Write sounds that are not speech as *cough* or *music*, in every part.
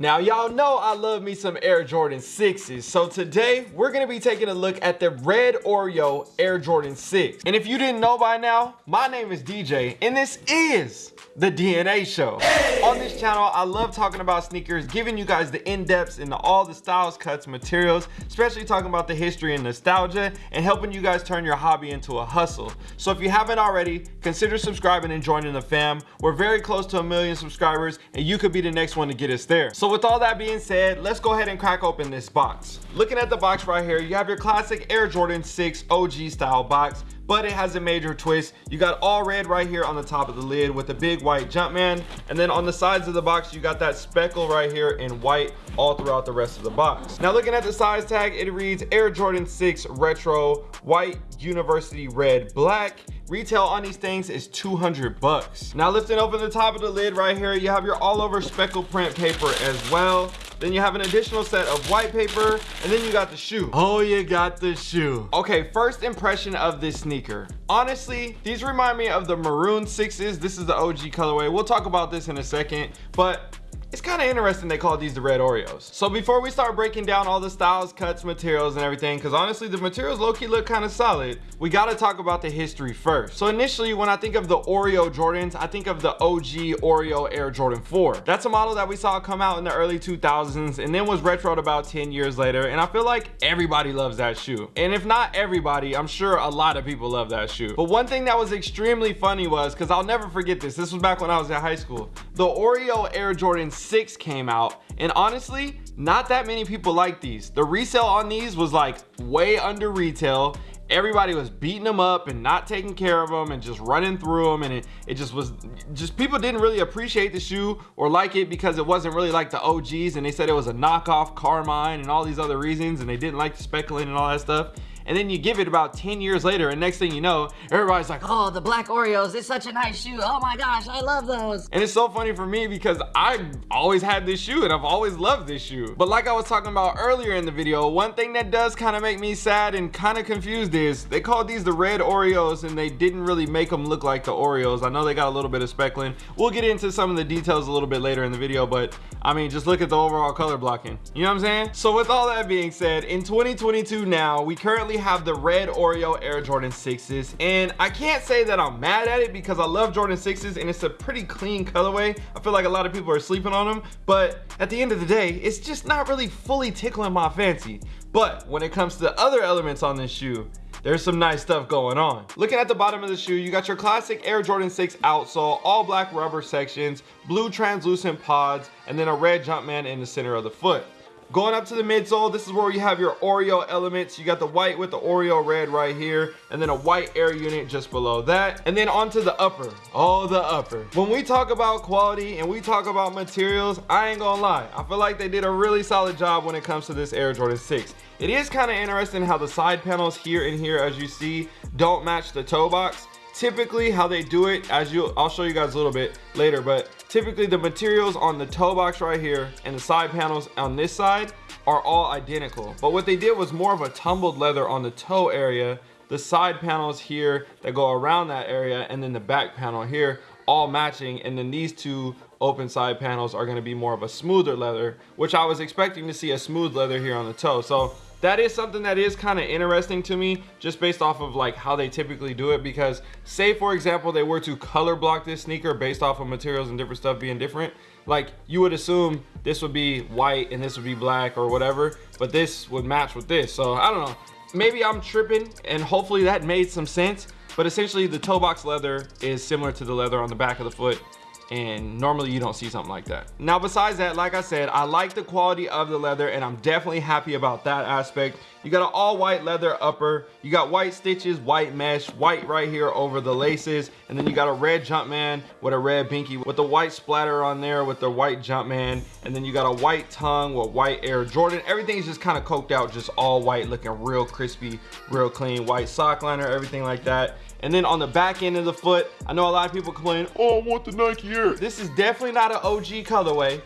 Now y'all know I love me some Air Jordan 6s, so today we're gonna be taking a look at the red Oreo Air Jordan 6. And if you didn't know by now, my name is DJ and this is the DNA show. Hey! On this channel, I love talking about sneakers, giving you guys the in-depths into all the styles, cuts, materials, especially talking about the history and nostalgia and helping you guys turn your hobby into a hustle. So if you haven't already, consider subscribing and joining the fam. We're very close to a million subscribers and you could be the next one to get us there. So with all that being said, let's go ahead and crack open this box. Looking at the box right here, you have your classic Air Jordan 6 OG style box but it has a major twist. You got all red right here on the top of the lid with a big white Jumpman. And then on the sides of the box, you got that speckle right here in white all throughout the rest of the box. Now looking at the size tag, it reads Air Jordan 6 Retro White University Red Black. Retail on these things is 200 bucks. Now lifting open the top of the lid right here, you have your all over speckle print paper as well. Then you have an additional set of white paper, and then you got the shoe. Oh, you got the shoe. Okay, first impression of this sneaker. Honestly, these remind me of the maroon sixes. This is the OG colorway. We'll talk about this in a second, but it's kind of interesting they call these the red Oreos. So before we start breaking down all the styles, cuts, materials, and everything, because honestly, the materials low-key look kind of solid, we got to talk about the history first. So initially, when I think of the Oreo Jordans, I think of the OG Oreo Air Jordan 4. That's a model that we saw come out in the early 2000s and then was retroed about 10 years later. And I feel like everybody loves that shoe. And if not everybody, I'm sure a lot of people love that shoe. But one thing that was extremely funny was, because I'll never forget this, this was back when I was in high school, the Oreo Air Jordan 6 came out and honestly not that many people like these. The resale on these was like way under retail. Everybody was beating them up and not taking care of them and just running through them and it, it just was just people didn't really appreciate the shoe or like it because it wasn't really like the OGs and they said it was a knockoff Carmine and all these other reasons and they didn't like the speckling and all that stuff and then you give it about 10 years later and next thing you know everybody's like oh the black oreos it's such a nice shoe. Oh my gosh i love those. And it's so funny for me because i've always had this shoe and i've always loved this shoe. But like i was talking about earlier in the video one thing that does kind of make me sad and kind of confused is they called these the red oreos and they didn't really make them look like the oreos. I know they got a little bit of speckling. We'll get into some of the details a little bit later in the video but i mean just look at the overall color blocking. You know what i'm saying? So with all that being said in 2022 now we currently have the red Oreo Air Jordan 6s and I can't say that I'm mad at it because I love Jordan 6s and it's a pretty clean colorway. I feel like a lot of people are sleeping on them but at the end of the day it's just not really fully tickling my fancy. But when it comes to the other elements on this shoe there's some nice stuff going on. Looking at the bottom of the shoe, you got your classic Air Jordan 6 outsole, all black rubber sections, blue translucent pods, and then a red Jumpman in the center of the foot. Going up to the midsole, this is where you have your Oreo elements. You got the white with the Oreo red right here, and then a white air unit just below that. And then onto the upper, oh, the upper. When we talk about quality and we talk about materials, I ain't gonna lie. I feel like they did a really solid job when it comes to this Air Jordan 6. It is kind of interesting how the side panels here and here, as you see, don't match the toe box typically how they do it as you i'll show you guys a little bit later but typically the materials on the toe box right here and the side panels on this side are all identical. But what they did was more of a tumbled leather on the toe area. The side panels here that go around that area and then the back panel here all matching and then these two open side panels are going to be more of a smoother leather which i was expecting to see a smooth leather here on the toe. So that is something that is kind of interesting to me just based off of like how they typically do it because say for example they were to color block this sneaker based off of materials and different stuff being different like you would assume this would be white and this would be black or whatever but this would match with this. So i don't know. Maybe i'm tripping and hopefully that made some sense but essentially the toe box leather is similar to the leather on the back of the foot and normally you don't see something like that. Now besides that like i said i like the quality of the leather and i'm definitely happy about that aspect. You got an all white leather upper you got white stitches white mesh white right here over the laces and then you got a red jumpman with a red binky with the white splatter on there with the white jumpman and then you got a white tongue with white air jordan. Everything's just kind of coked out just all white looking real crispy real clean white sock liner everything like that and then on the back end of the foot, I know a lot of people complain, oh, I want the Nike Air. This is definitely not an OG colorway,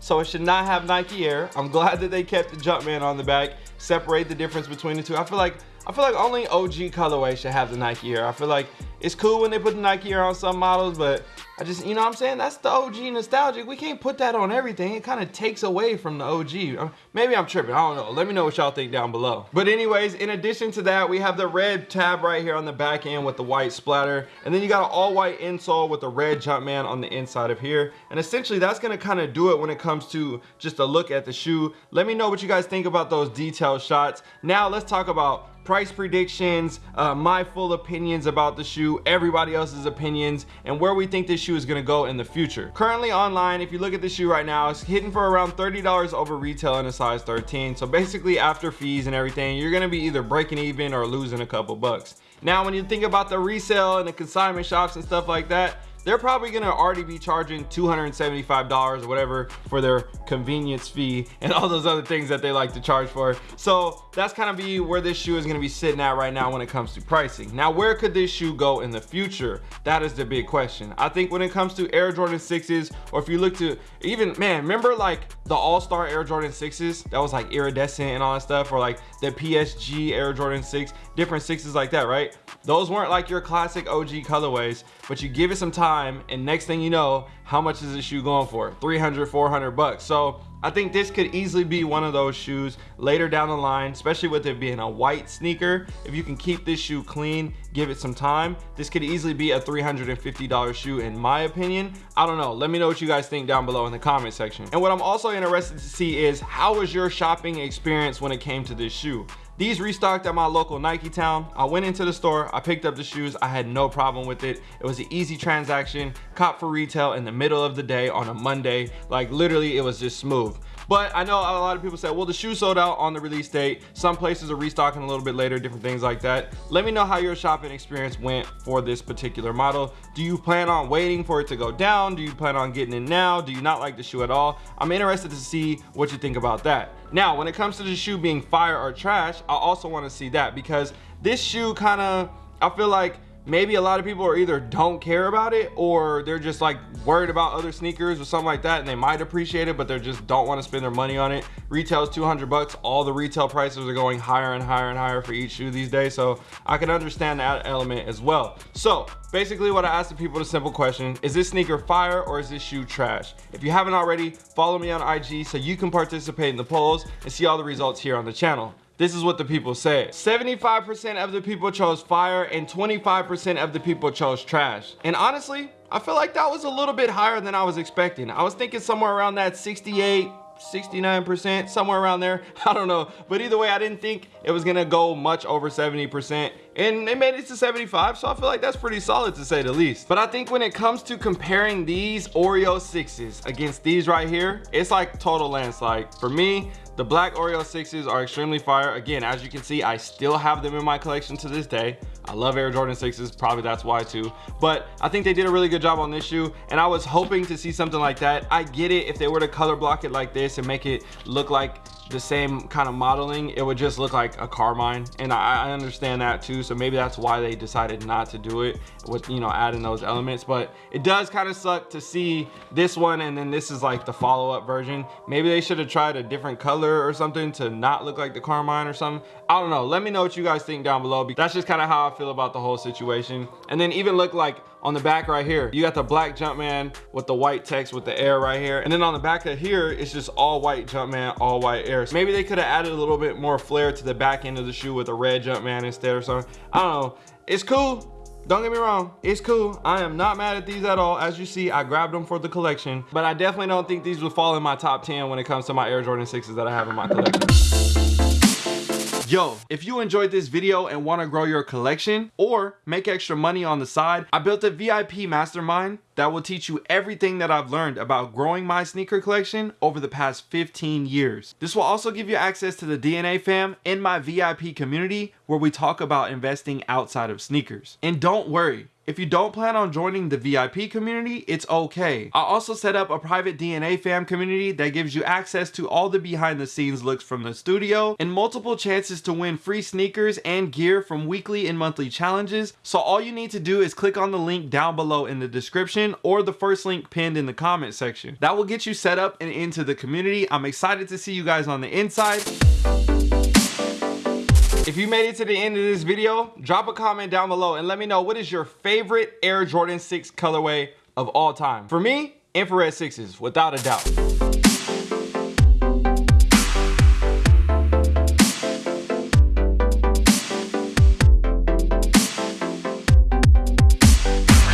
so it should not have Nike Air. I'm glad that they kept the Jumpman on the back, separate the difference between the two. I feel like I feel like only OG colorway should have the Nike Air. I feel like it's cool when they put the Nike Air on some models, but I just, you know what I'm saying? That's the OG nostalgic. We can't put that on everything. It kind of takes away from the OG. Uh, maybe I'm tripping. I don't know. Let me know what y'all think down below. But anyways, in addition to that, we have the red tab right here on the back end with the white splatter. And then you got an all white insole with a red Jumpman on the inside of here. And essentially that's gonna kind of do it when it comes to just a look at the shoe. Let me know what you guys think about those detailed shots. Now let's talk about price predictions, uh, my full opinions about the shoe, everybody else's opinions, and where we think this shoe is gonna go in the future. Currently online, if you look at the shoe right now, it's hitting for around $30 over retail in a size 13. So basically after fees and everything, you're gonna be either breaking even or losing a couple bucks. Now, when you think about the resale and the consignment shops and stuff like that, they're probably gonna already be charging $275 or whatever for their convenience fee and all those other things that they like to charge for. So that's kind of be where this shoe is gonna be sitting at right now when it comes to pricing. Now, where could this shoe go in the future? That is the big question. I think when it comes to Air Jordan 6s, or if you look to even, man, remember like the All-Star Air Jordan 6s that was like iridescent and all that stuff, or like the PSG Air Jordan 6, different sixes like that, right? Those weren't like your classic OG colorways, but you give it some time and next thing you know, how much is this shoe going for? 300, 400 bucks. So I think this could easily be one of those shoes later down the line, especially with it being a white sneaker. If you can keep this shoe clean, give it some time, this could easily be a $350 shoe in my opinion. I don't know. Let me know what you guys think down below in the comment section. And what I'm also interested to see is how was your shopping experience when it came to this shoe? These restocked at my local Nike town. I went into the store, I picked up the shoes. I had no problem with it. It was an easy transaction, cop for retail in the middle of the day on a Monday. Like literally it was just smooth. But I know a lot of people said, well, the shoe sold out on the release date. Some places are restocking a little bit later, different things like that. Let me know how your shopping experience went for this particular model. Do you plan on waiting for it to go down? Do you plan on getting it now? Do you not like the shoe at all? I'm interested to see what you think about that. Now, when it comes to the shoe being fire or trash, I also want to see that because this shoe kind of, I feel like maybe a lot of people are either don't care about it or they're just like worried about other sneakers or something like that and they might appreciate it but they just don't want to spend their money on it. Retail is 200 bucks. All the retail prices are going higher and higher and higher for each shoe these days so i can understand that element as well. So basically what i asked the people the simple question. Is this sneaker fire or is this shoe trash? If you haven't already follow me on ig so you can participate in the polls and see all the results here on the channel this is what the people said. 75% of the people chose fire and 25% of the people chose trash. And honestly, I feel like that was a little bit higher than I was expecting. I was thinking somewhere around that 68, 69%, somewhere around there. *laughs* I don't know. But either way, I didn't think it was gonna go much over 70%. And they made it to 75, so I feel like that's pretty solid to say the least. But I think when it comes to comparing these Oreo 6s against these right here, it's like total landslide. For me, the black Oreo 6s are extremely fire. Again, as you can see, I still have them in my collection to this day. I love Air Jordan 6s, probably that's why too. But I think they did a really good job on this shoe, and I was hoping to see something like that. I get it if they were to color block it like this and make it look like the same kind of modeling it would just look like a carmine and I, I, understand that too so maybe that's why they decided not to do it with you know adding those elements. But it does kind of suck to see this one and then this is like the follow-up version. Maybe they should have tried a different color or something to not look like the carmine or something. I don't know. Let me know what you guys think down below. That's just kind of how i feel about the whole situation. And then even look like on the back right here. You got the black jumpman with the white text with the air right here. And then on the back of here it's just all white jumpman all white air. So maybe they could have added a little bit more flair to the back end of the shoe with a red jumpman instead or something. I don't know. It's cool. Don't get me wrong. It's cool. I am not mad at these at all. As you see i grabbed them for the collection. But i definitely don't think these would fall in my top 10 when it comes to my air jordan 6s that i have in my collection Yo, if you enjoyed this video and want to grow your collection or make extra money on the side, I built a VIP mastermind that will teach you everything that I've learned about growing my sneaker collection over the past 15 years. This will also give you access to the DNA fam in my VIP community where we talk about investing outside of sneakers. And don't worry, if you don't plan on joining the VIP community, it's okay. I also set up a private DNA fam community that gives you access to all the behind the scenes looks from the studio and multiple chances to win free sneakers and gear from weekly and monthly challenges. So all you need to do is click on the link down below in the description or the first link pinned in the comment section. That will get you set up and into the community. I'm excited to see you guys on the inside. If you made it to the end of this video, drop a comment down below and let me know what is your favorite Air Jordan 6 colorway of all time. For me, infrared sixes, without a doubt.